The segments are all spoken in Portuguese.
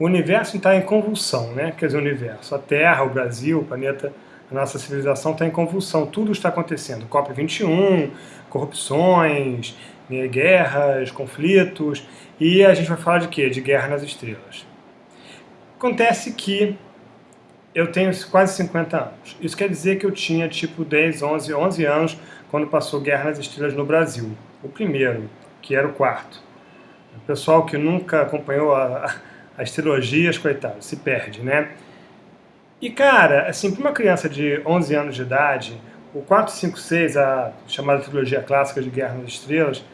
o universo está em convulsão, né? Quer dizer, o universo, a Terra, o Brasil, o planeta, a nossa civilização está em convulsão, tudo está acontecendo. COP21, corrupções, né, guerras, conflitos, e a gente vai falar de quê? De Guerra nas Estrelas. Acontece que eu tenho quase 50 anos. Isso quer dizer que eu tinha tipo 10, 11, 11 anos quando passou Guerra nas Estrelas no Brasil. O primeiro, que era o quarto. O pessoal que nunca acompanhou a, as trilogias, coitado, se perde, né? E, cara, assim, para uma criança de 11 anos de idade, o 456, a chamada trilogia clássica de Guerra nas Estrelas,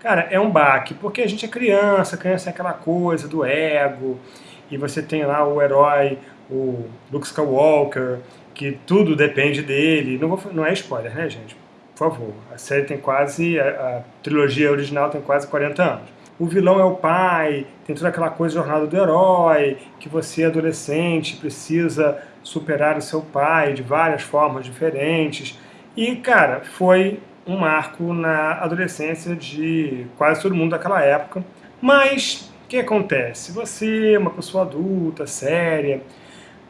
cara, é um baque, porque a gente é criança, criança é aquela coisa do ego, e você tem lá o herói, o Luke Skywalker, que tudo depende dele. Não, vou, não é spoiler, né, gente? Por favor. A série tem quase, a, a trilogia original tem quase 40 anos o vilão é o pai, tem toda aquela coisa jornada do herói, que você, adolescente, precisa superar o seu pai de várias formas diferentes. E, cara, foi um marco na adolescência de quase todo mundo daquela época. Mas, o que acontece? Você, uma pessoa adulta, séria,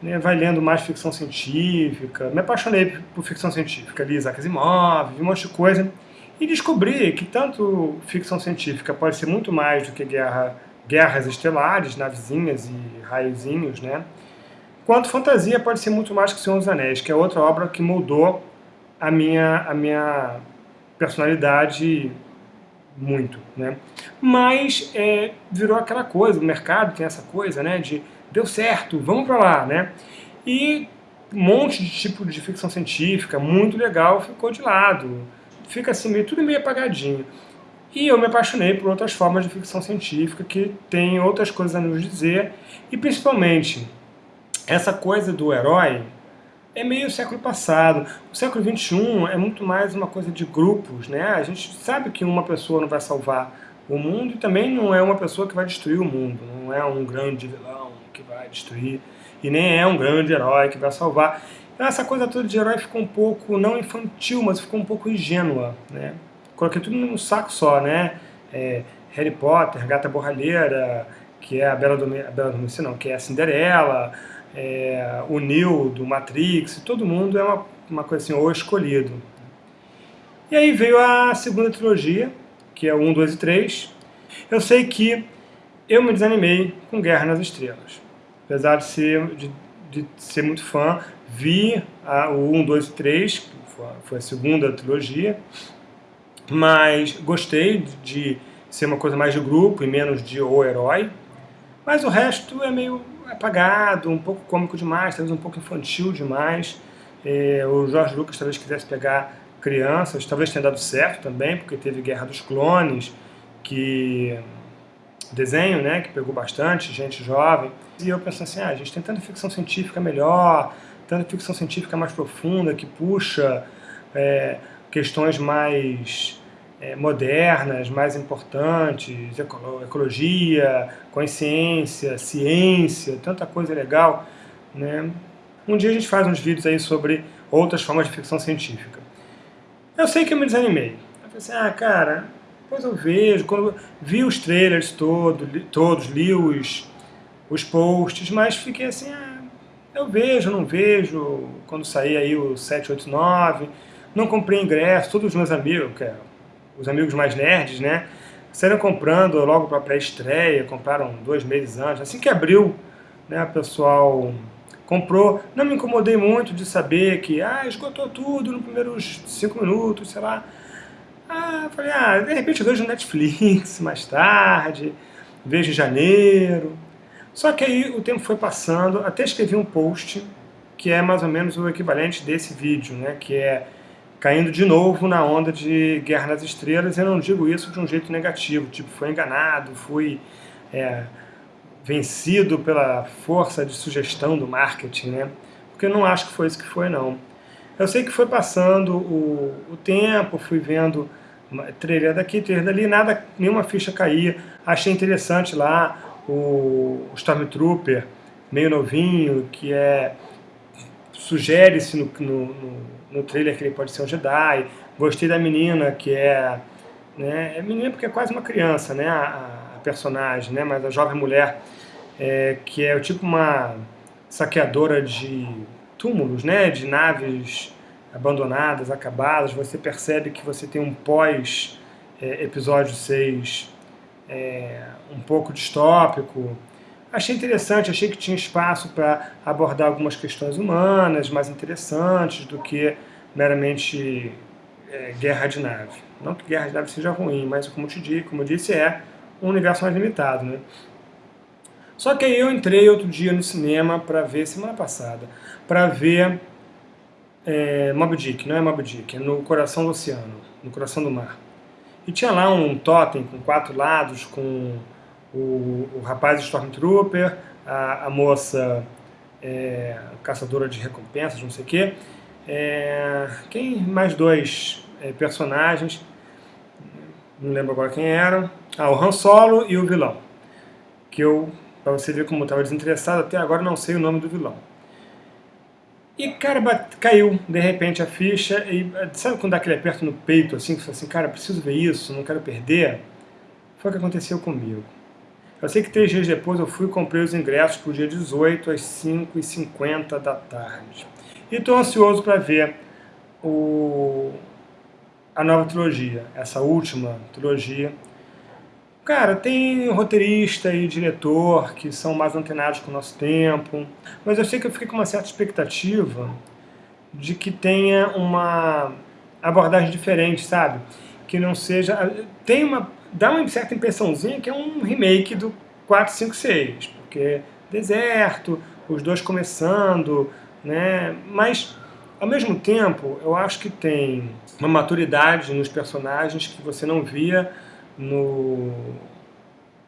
né, vai lendo mais ficção científica, me apaixonei por ficção científica, li Isaac Asimov, vi um monte de coisa, e descobri que tanto ficção científica pode ser muito mais do que guerra, guerras estelares, navezinhas e raiozinhos, né? Quanto fantasia pode ser muito mais que Senhor dos Anéis, que é outra obra que mudou a minha, a minha personalidade muito, né? Mas é, virou aquela coisa, o mercado tem essa coisa, né? De deu certo, vamos para lá, né? E um monte de tipo de ficção científica, muito legal, ficou de lado fica assim, meio, tudo meio apagadinho. E eu me apaixonei por outras formas de ficção científica que tem outras coisas a nos dizer, e principalmente essa coisa do herói é meio século passado. O século XXI é muito mais uma coisa de grupos, né? A gente sabe que uma pessoa não vai salvar o mundo e também não é uma pessoa que vai destruir o mundo, não é um grande vilão que vai destruir e nem é um grande herói que vai salvar. Então essa coisa toda de herói ficou um pouco, não infantil, mas ficou um pouco ingênua, né? Coloquei tudo num saco só, né? É, Harry Potter, Gata Borralheira, que é a Bela Adormecida, Bela Adormecida não, que é a Cinderela, é, o Neo do Matrix, todo mundo é uma, uma coisa assim, o escolhido. E aí veio a segunda trilogia, que é o 1, 2 e 3. Eu sei que eu me desanimei com Guerra nas Estrelas. Apesar de ser, de, de ser muito fã, Vi a, o 1, 2 e 3, que foi a segunda trilogia, mas gostei de ser uma coisa mais de grupo e menos de o herói. Mas o resto é meio apagado, um pouco cômico demais, talvez um pouco infantil demais. É, o Jorge Lucas talvez quisesse pegar crianças, talvez tenha dado certo também, porque teve Guerra dos Clones, que desenho, né, que pegou bastante gente jovem. E eu pensei assim, ah, a gente tem tanta ficção científica melhor, tanta ficção científica mais profunda, que puxa é, questões mais é, modernas, mais importantes, ecologia, consciência, ciência, tanta coisa legal. Né? Um dia a gente faz uns vídeos aí sobre outras formas de ficção científica. Eu sei que eu me desanimei. Eu falei assim, ah, cara, depois eu vejo, quando vi os trailers todo, li, todos, li os, os posts, mas fiquei assim, ah, eu vejo, não vejo, quando sair aí o 789, não comprei ingresso, todos os meus amigos, é, os amigos mais nerds, né, saíram comprando logo para pré-estreia, compraram dois meses antes, assim que abriu, né, pessoal comprou, não me incomodei muito de saber que, ah, esgotou tudo nos primeiros cinco minutos, sei lá, ah, falei, ah, de repente eu vejo Netflix mais tarde, vejo em janeiro, só que aí o tempo foi passando, até escrevi um post que é mais ou menos o equivalente desse vídeo, né? Que é caindo de novo na onda de Guerra nas Estrelas. Eu não digo isso de um jeito negativo, tipo, foi enganado, fui é, vencido pela força de sugestão do marketing, né? Porque eu não acho que foi isso que foi, não. Eu sei que foi passando o, o tempo, fui vendo trailer daqui, trailer dali, nada, nenhuma ficha caía. Achei interessante lá o Stormtrooper, meio novinho, que é sugere-se no, no, no, no, trailer que ele pode ser um Jedi. Gostei da menina, que é... Né, é menina porque é quase uma criança, né, a, a personagem, né, mas a jovem mulher é, que é tipo uma saqueadora de túmulos, né, de naves abandonadas, acabadas, você percebe que você tem um pós é, episódio 6 é, um pouco distópico. Achei interessante, achei que tinha espaço para abordar algumas questões humanas mais interessantes do que meramente é, guerra de nave. Não que guerra de nave seja ruim, mas como, te disse, como eu disse, é um universo mais limitado. Né? Só que aí eu entrei outro dia no cinema para ver, semana passada, para ver é, Dick, não é Moby Dick, é no coração do oceano, no coração do mar. E tinha lá um totem com quatro lados, com o, o rapaz Stormtrooper, a, a moça é, caçadora de recompensas, não sei o quê. É, quem mais dois é, personagens, não lembro agora quem eram. Ah, o Han Solo e o vilão. Que eu, pra você ver como estava desinteressado, até agora não sei o nome do vilão. E, cara, bate, caiu, de repente, a ficha, e sabe quando dá aquele aperto no peito, assim, que você fala assim, cara, preciso ver isso, não quero perder? Foi o que aconteceu comigo. Eu sei que três dias depois eu fui e comprei os ingressos para o dia 18 às 5h50 da tarde. E estou ansioso para ver o, a nova trilogia, essa última trilogia, Cara, tem roteirista e diretor que são mais antenados com o nosso tempo, mas eu sei que eu fiquei com uma certa expectativa de que tenha uma abordagem diferente, sabe? Que não seja... Tem uma... dá uma certa impressãozinha que é um remake do 456, porque deserto, os dois começando, né? Mas, ao mesmo tempo, eu acho que tem uma maturidade nos personagens que você não via no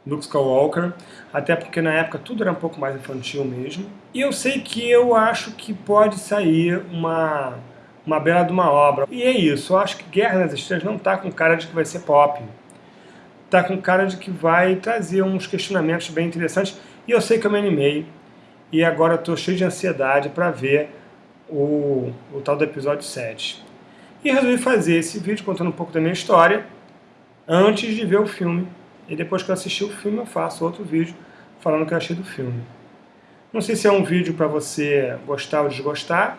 Luke Skywalker, até porque na época tudo era um pouco mais infantil mesmo. E eu sei que eu acho que pode sair uma, uma bela de uma obra. E é isso, eu acho que Guerra nas Estrelas não está com cara de que vai ser pop. Está com cara de que vai trazer uns questionamentos bem interessantes. E eu sei que eu me animei, e agora estou cheio de ansiedade para ver o, o tal do episódio 7. E resolvi fazer esse vídeo contando um pouco da minha história, antes de ver o filme. E depois que eu assistir o filme eu faço outro vídeo falando o que eu achei do filme. Não sei se é um vídeo para você gostar ou desgostar,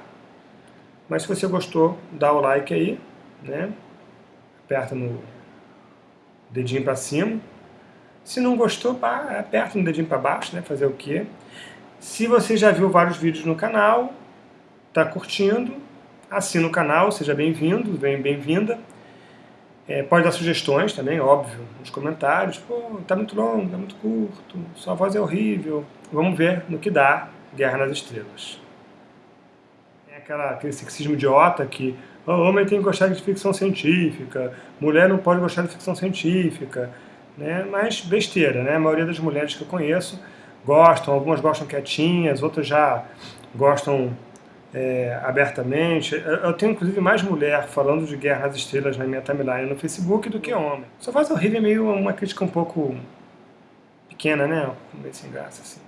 mas se você gostou, dá o like aí, né? Aperta no dedinho para cima. Se não gostou, pá, aperta no dedinho para baixo, né? Fazer o quê? Se você já viu vários vídeos no canal, está curtindo, assina o canal, seja bem-vindo, bem-vinda. É, pode dar sugestões também, óbvio, nos comentários. Pô, tá muito longo, tá muito curto, sua voz é horrível. Vamos ver no que dá Guerra nas Estrelas. Tem aquela, aquele sexismo idiota que oh, homem tem que gostar de ficção científica, mulher não pode gostar de ficção científica. Né? Mas besteira, né? A maioria das mulheres que eu conheço gostam, algumas gostam quietinhas, outras já gostam é, abertamente. Eu tenho, inclusive, mais mulher falando de Guerra nas Estrelas na minha timeline no Facebook do que homem. Só faz horrível é meio uma crítica um pouco pequena, né? Meio sem graça, assim.